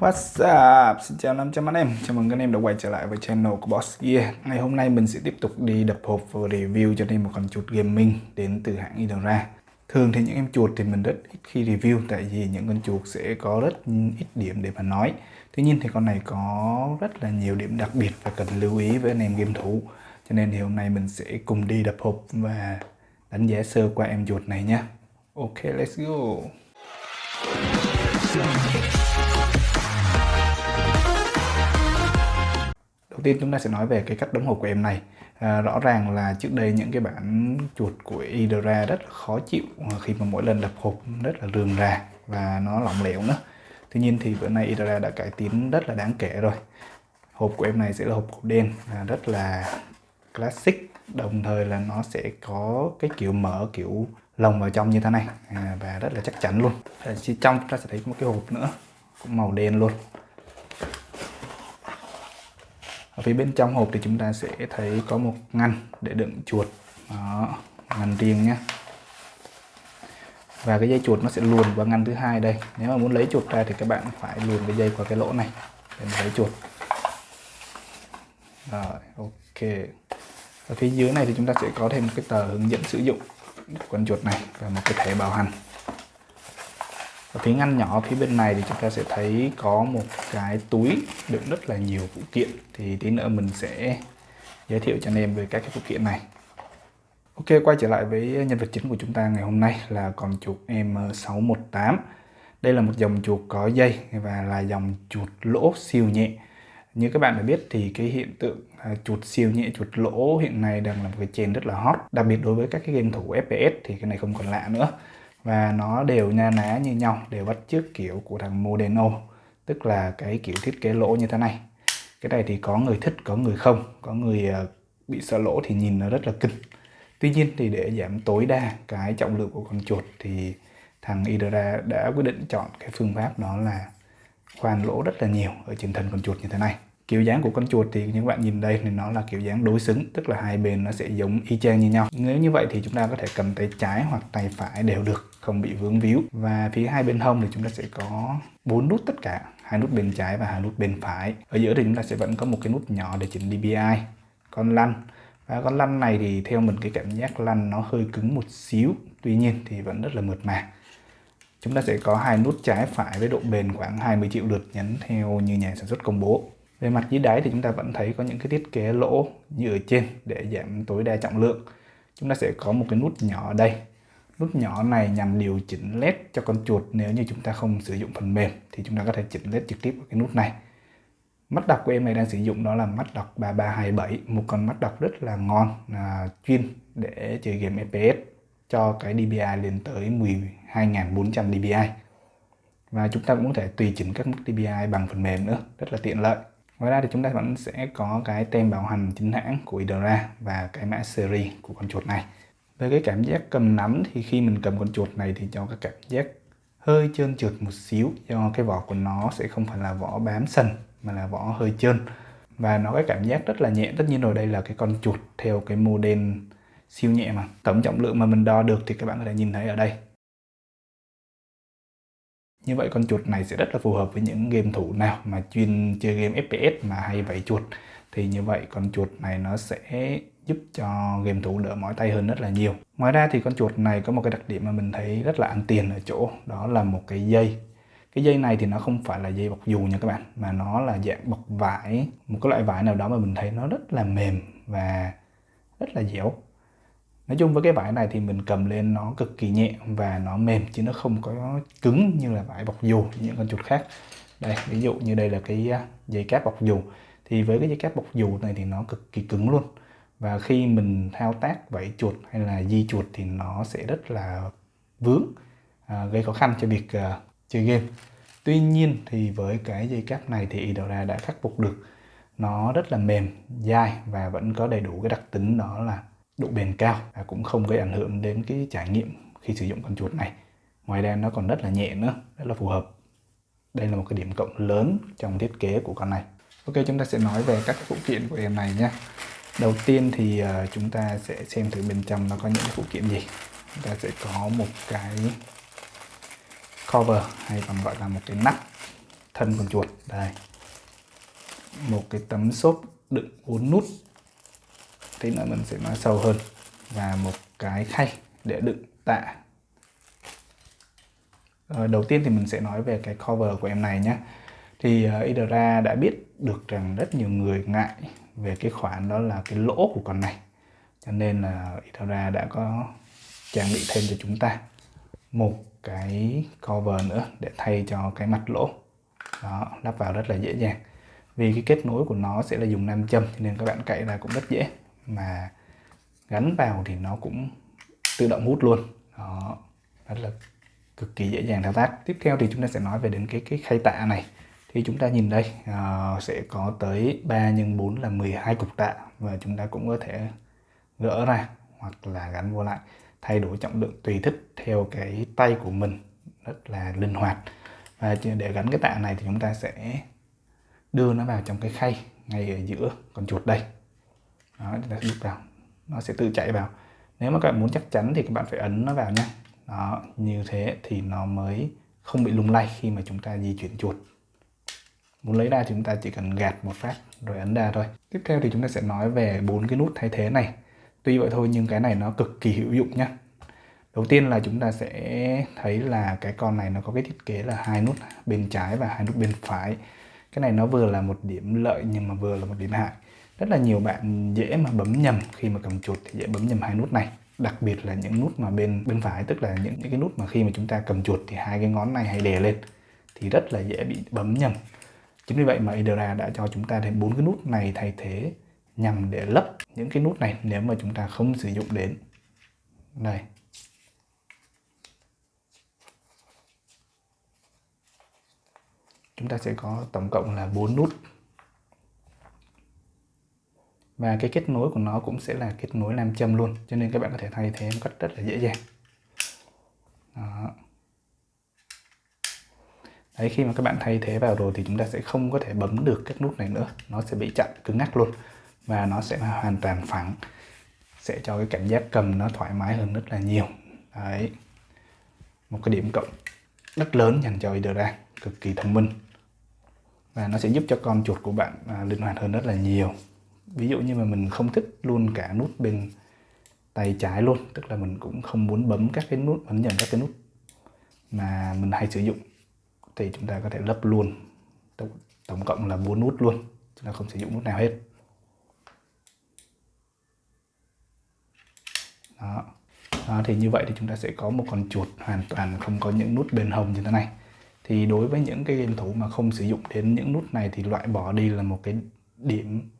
What's up? Xin chào 500 anh em, chào mừng các anh em đã quay trở lại với channel của Boss Gear. Ngày hôm nay mình sẽ tiếp tục đi đập hộp và review cho nên một con chuột gaming đến từ hãng Idora Thường thì những em chuột thì mình rất ít khi review tại vì những con chuột sẽ có rất ít điểm để mà nói. Tuy nhiên thì con này có rất là nhiều điểm đặc biệt và cần lưu ý với anh em game thủ. Cho nên thì hôm nay mình sẽ cùng đi đập hộp và đánh giá sơ qua em chuột này nhé. Ok, let's go. Đầu tiên chúng ta sẽ nói về cái cách đóng hộp của em này. À, Rõ ràng là trước đây những cái bản chuột của Idra rất là khó chịu à, khi mà mỗi lần đập hộp rất là rườm rà và nó lỏng lẻo nữa. Tuy nhiên thì bữa nay Idra đã cải tiến rất là đáng kể rồi. Hộp của em này sẽ là hộp màu đen à, rất là classic. Đồng thời là nó sẽ có cái kiểu mở kiểu lồng vào trong như thế này à, và rất là chắc chắn luôn. À, trong chúng ta sẽ thấy một cái hộp nữa cũng màu đen luôn ở phía bên trong hộp thì chúng ta sẽ thấy có một ngăn để đựng chuột. Đó, ngăn riêng nhé. Và cái dây chuột nó sẽ luồn vào ngăn thứ hai đây. Nếu mà muốn lấy chuột ra thì các bạn phải luồn cái dây qua cái lỗ này để lấy chuột. Rồi ok. Ở phía dưới này thì chúng ta sẽ có thêm một cái tờ hướng dẫn sử dụng con chuột này và một cái thẻ bảo hành ở phía ngăn nhỏ phía bên này thì chúng ta sẽ thấy có một cái túi đựng rất là nhiều phụ kiện. Thì tí nữa mình sẽ giới thiệu cho anh em về các cái phụ kiện này. Ok, quay trở lại với nhân vật chính của chúng ta ngày hôm nay là con chuột M618 đây là một dòng chuột có dây và là dòng chuột lỗ siêu nhẹ. Như các bạn đã biết thì cái hiện tượng à, chuột siêu nhẹ, chuột lỗ hiện nay đang là một cái trend rất là hot. Đặc biệt đối với các cái game thủ FPS thì cái này không còn lạ nữa và nó đều na ná như nhau, đều bắt chước kiểu của thằng Modeno, tức là cái kiểu thiết kế lỗ như thế này. Cái này thì có người thích, có người không. Có người ờ, bị sợ lỗ thì nhìn nó rất là kinh. Tuy nhiên thì để giảm tối đa cái trọng lượng của con chuột thì thằng Idra đã quyết định chọn cái phương pháp đó là khoan lỗ rất là nhiều ở trên thân con chuột như thế này. Kiểu dáng của con chuột thì những bạn nhìn đây thì nó là kiểu dáng đối xứng, tức là hai bên nó sẽ giống y chang như nhau. Nếu như vậy thì chúng ta có thể cầm tay trái hoặc tay phải đều được không bị vướng víu. Và phía hai bên hông thì chúng ta sẽ có bốn nút tất cả, hai nút bên trái và hai nút bên phải. Ở giữa thì chúng ta sẽ vẫn có một cái nút nhỏ để chỉnh DPI con lăn. Và con lăn này thì theo mình cái cảm giác lăn nó hơi cứng một xíu, tuy nhiên thì vẫn rất là mượt mà. Chúng ta sẽ có hai nút trái phải với độ bền khoảng 20 triệu lượt nhấn theo như nhà sản xuất công bố. Về mặt dưới đáy thì chúng ta vẫn thấy có những cái thiết kế lỗ như ở trên để giảm tối đa trọng lượng. Chúng ta sẽ có một cái nút nhỏ ở đây nút nhỏ này nhằm điều chỉnh led cho con chuột. Nếu như chúng ta không sử dụng phần mềm thì chúng ta có thể chỉnh led trực tiếp vào cái nút này. Mắt đọc của em này đang sử dụng đó là mắt đọc 3327 một con mắt đọc rất là ngon à, chuyên để chơi game FPS cho cái DPI lên tới 12.400 DPI và chúng ta cũng có thể tùy chỉnh các mức DPI bằng phần mềm nữa rất là tiện lợi. Ngoài ra thì chúng ta vẫn sẽ có cái tem bảo hành chính hãng của Idora và cái mã series của con chuột này về cái cảm giác cầm nắm thì khi mình cầm con chuột này thì cho cái cảm giác hơi trơn trượt một xíu, do cái vỏ của nó sẽ không phải là vỏ bám sần, mà là vỏ hơi trơn. Và nó cái cảm giác rất là nhẹ. Tất nhiên rồi, đây là cái con chuột theo cái model siêu nhẹ mà. Tổng trọng lượng mà mình đo được thì các bạn có thể nhìn thấy ở đây. Như vậy con chuột này sẽ rất là phù hợp với những game thủ nào mà chuyên chơi game FPS mà hay vẫy chuột. Thì như vậy con chuột này nó sẽ giúp cho game thủ đỡ mỏi tay hơn rất là nhiều ngoài ra thì con chuột này có một cái đặc điểm mà mình thấy rất là ăn tiền ở chỗ đó là một cái dây cái dây này thì nó không phải là dây bọc dù nha các bạn mà nó là dạng bọc vải một cái loại vải nào đó mà mình thấy nó rất là mềm và rất là dẻo Nói chung với cái vải này thì mình cầm lên nó cực kỳ nhẹ và nó mềm chứ nó không có cứng như là vải bọc dù những con chuột khác. Đây, ví dụ như đây là cái à, dây cáp bọc dù thì với cái dây cáp bọc dù này thì nó cực kỳ cứng luôn. Và khi mình thao tác vẫy chuột hay là di chuột thì nó sẽ rất là vướng, à, gây khó khăn cho việc à, chơi game. Tuy nhiên thì với cái dây cáp này thì Idora đã khắc phục được. Nó rất là mềm, dai và vẫn có đầy đủ cái đặc tính đó là độ bền cao và cũng không gây ảnh hưởng đến cái trải nghiệm khi sử dụng con chuột này. Ngoài ra nó còn rất là nhẹ nữa rất là phù hợp. Đây là một cái điểm cộng lớn trong thiết kế của con này. Ok chúng ta sẽ nói về các phụ kiện của em này nhé đầu tiên thì ờ, chúng ta sẽ xem thử bên trong nó có những phụ kiện gì. Chúng ta sẽ có một cái cover hay còn gọi là một cái nắp thân con chuột. Đây. Một cái tấm xốp đựng bốn nút. Tí nữa mình sẽ nói sâu hơn. Và một cái khay để đựng tạ. Ờ, đầu tiên thì mình sẽ nói về cái cover của em này nhé thì uh, Idra đã biết được rằng rất nhiều người ngại về cái khoản đó là cái lỗ của con này. Cho nên là Idra đã có trang bị thêm cho chúng ta một cái cover nữa để thay cho cái mặt lỗ. Đó, lắp vào rất là dễ dàng. Vì cái kết nối của nó sẽ là dùng nam châm nên các bạn cậy ra cũng rất dễ. Mà gắn vào thì nó cũng tự động hút luôn. Đó, rất là cực kỳ dễ dàng thao tác. Tiếp theo thì chúng ta sẽ nói về đến cái cái khay tạ này thì chúng ta nhìn đây uh, sẽ có tới 3 x 4 là 12 cục tạ và chúng ta cũng có thể gỡ ra hoặc là gắn vô lại thay đổi trọng lượng tùy thích theo cái tay của mình rất là linh hoạt. Và để gắn cái tạ này thì chúng ta sẽ đưa nó vào trong cái khay ngay ở giữa con chuột đây. Đó chúng ta đút vào nó sẽ tự chạy vào. Nếu mà các bạn muốn chắc chắn thì các bạn phải ấn nó vào nha. Đó như thế thì nó mới không bị lung lay khi mà chúng ta di chuyển chuột muốn lấy ra thì chúng ta chỉ cần gạt một phát rồi ấn ra thôi. Tiếp theo thì chúng ta sẽ nói về bốn cái nút thay thế này. Tuy vậy thôi nhưng cái này nó cực kỳ hữu dụng nhá. Đầu tiên là chúng ta sẽ thấy là cái con này nó có cái thiết kế là hai nút bên trái và hai nút bên phải. Cái này nó vừa là một điểm lợi nhưng mà vừa là một điểm hại. Rất là nhiều bạn dễ mà bấm nhầm khi mà cầm chuột thì dễ bấm nhầm hai nút này. Đặc biệt là những nút mà bên bên phải tức là những, những cái nút mà khi mà chúng ta cầm chuột thì hai cái ngón này hay đè lên thì rất là dễ bị bấm nhầm chính vì vậy mà Idra đã cho chúng ta thêm bốn cái nút này thay thế nhằm để lấp những cái nút này nếu mà chúng ta không sử dụng đến. Đây. Chúng ta sẽ có tổng cộng là 4 nút. Và cái kết nối của nó cũng sẽ là kết nối nam châm luôn, cho nên các bạn có thể thay thế một cách rất là dễ dàng. Đó. Đấy, khi mà các bạn thay thế vào rồi thì chúng ta sẽ không có thể bấm được các nút này nữa. Nó sẽ bị chặn cứng ngắc luôn. Và nó sẽ hoàn toàn phẳng. Sẽ cho cái cảm giác cầm nó thoải mái hơn rất là nhiều. Đấy. Một cái điểm cộng rất lớn dành cho Idra cực kỳ thông minh. Và nó sẽ giúp cho con chuột của bạn à, linh hoạt hơn rất là nhiều. Ví dụ như mà mình không thích luôn cả nút bên tay trái luôn. Tức là mình cũng không muốn bấm các cái nút ấn nhầm các cái nút mà mình hay sử dụng thì chúng ta có thể lấp luôn tổng, tổng cộng là 4 nút luôn chúng ta không sử dụng nút nào hết đó. đó thì như vậy thì chúng ta sẽ có một con chuột hoàn toàn không có những nút bên hông như thế này thì đối với những cái game thủ mà không sử dụng đến những nút này thì loại bỏ đi là một cái điểm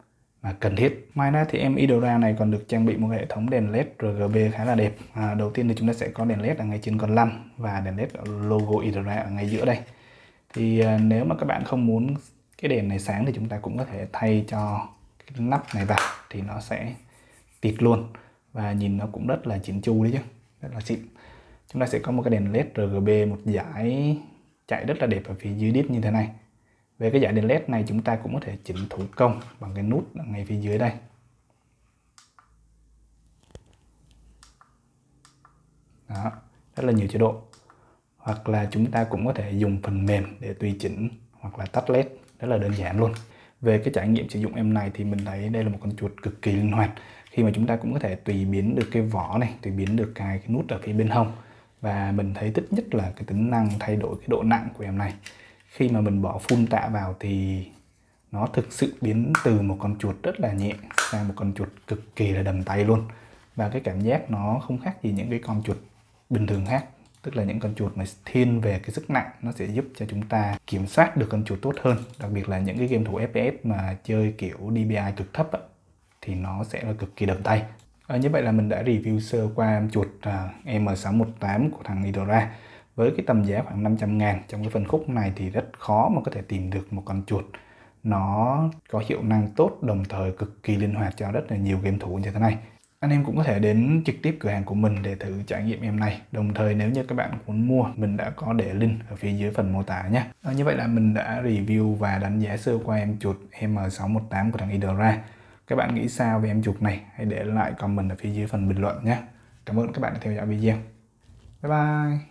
mà cần thiết. Ngoài ra thì em Idora này còn được trang bị một hệ thống đèn led RGB khá là đẹp. À, đầu tiên thì chúng ta sẽ có đèn led ở ngay trên con lăn và đèn led logo Idora ở ngay giữa đây. Thì à, nếu mà các bạn không muốn cái đèn này sáng thì chúng ta cũng có thể thay cho cái nắp này vào thì nó sẽ tịt luôn. Và nhìn nó cũng rất là chỉnh chu đấy chứ, rất là xịn. Chúng ta sẽ có một cái đèn led RGB một dải chạy rất là đẹp ở phía dưới đít như thế này. Về cái dải đèn led này chúng ta cũng có thể chỉnh thủ công bằng cái nút ở ngay phía dưới đây. Đó rất là nhiều chế độ hoặc là chúng ta cũng có thể dùng phần mềm để tùy chỉnh hoặc là tắt led rất là đơn giản luôn. Về cái trải nghiệm sử dụng em này thì mình thấy đây là một con chuột cực kỳ linh hoạt. Khi mà chúng ta cũng có thể tùy biến được cái vỏ này tùy biến được cái, cái nút ở phía bên hông. Và mình thấy thích nhất là cái tính năng thay đổi cái độ nặng của em này. Khi mà mình bỏ full tạ vào thì nó thực sự biến từ một con chuột rất là nhẹ sang một con chuột cực kỳ là đầm tay luôn. Và cái cảm giác nó không khác gì những cái con chuột bình thường khác tức là những con chuột mà thiên về cái sức nặng nó sẽ giúp cho chúng ta kiểm soát được con chuột tốt hơn. Đặc biệt là những cái game thủ FPS mà chơi kiểu DPI cực thấp á, thì nó sẽ là cực kỳ đầm tay. À, như vậy là mình đã review sơ qua chuột à, uh, M618 của thằng Idora với cái tầm giá khoảng 500 ngàn trong cái phân khúc này thì rất khó mà có thể tìm được một con chuột. Nó có hiệu năng tốt đồng thời cực kỳ linh hoạt cho rất là nhiều game thủ như thế này anh em cũng có thể đến trực tiếp cửa hàng của mình để thử trải nghiệm em này đồng thời nếu như các bạn muốn mua mình đã có để link ở phía dưới phần mô tả nhé à, như vậy là mình đã review và đánh giá sơ qua em chuột M618 của thằng Idora các bạn nghĩ sao về em chuột này? Hãy để lại comment ở phía dưới phần bình luận nhé. Cảm ơn các bạn đã theo dõi video. Bye bye.